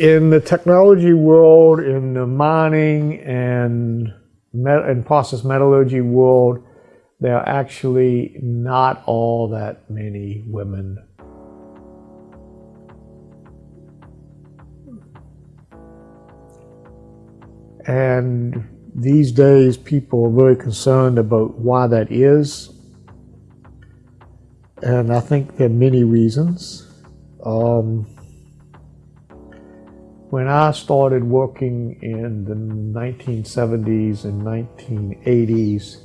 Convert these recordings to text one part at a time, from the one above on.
in the technology world, in the mining and, met and process metallurgy world, there are actually not all that many women. And these days, people are very concerned about why that is. And I think there are many reasons. Um, when I started working in the 1970s and 1980s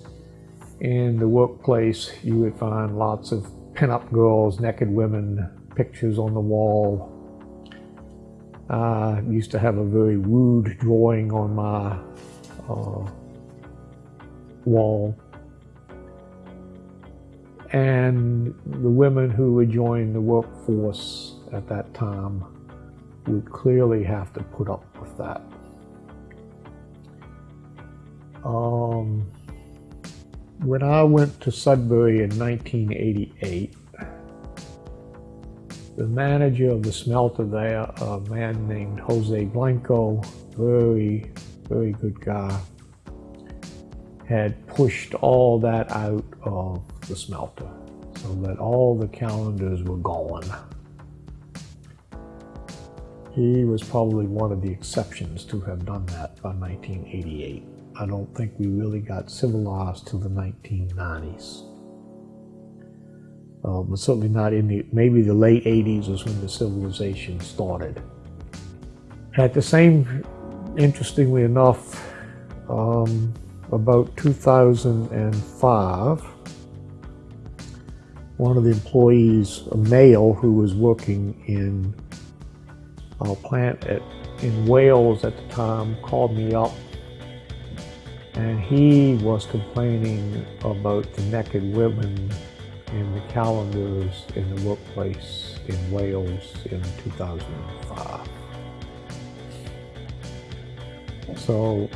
in the workplace, you would find lots of pinup girls, naked women, pictures on the wall. I used to have a very rude drawing on my uh, wall. And the women who would join the workforce at that time we clearly have to put up with that. Um, when I went to Sudbury in 1988, the manager of the smelter there, a man named Jose Blanco, very, very good guy, had pushed all that out of the smelter so that all the calendars were gone. He was probably one of the exceptions to have done that by 1988. I don't think we really got civilized till the 1990s. Uh, but certainly not in the, maybe the late 80s was when the civilization started. At the same, interestingly enough, um, about 2005, one of the employees, a male who was working in a plant at, in Wales at the time called me up and he was complaining about the naked women in the calendars in the workplace in Wales in 2005. So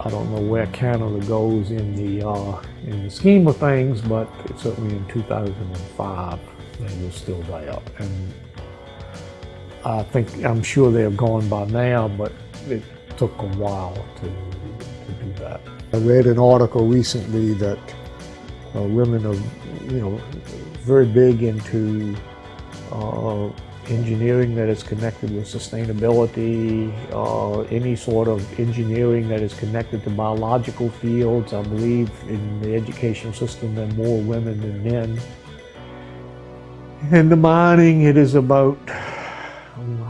I don't know where Canada goes in the uh, in the scheme of things, but certainly in 2005 they were still there. And I think, I'm sure they're gone by now, but it took a while to, to do that. I read an article recently that uh, women are, you know, very big into uh, engineering that is connected with sustainability, uh, any sort of engineering that is connected to biological fields. I believe in the education system there are more women than men. In the mining, it is about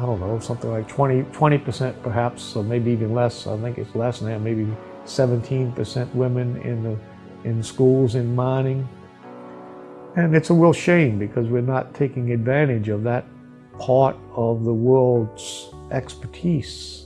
I don't know, something like 20, 20% perhaps, or maybe even less. I think it's less than that, maybe 17% women in the in schools in mining. And it's a real shame because we're not taking advantage of that part of the world's expertise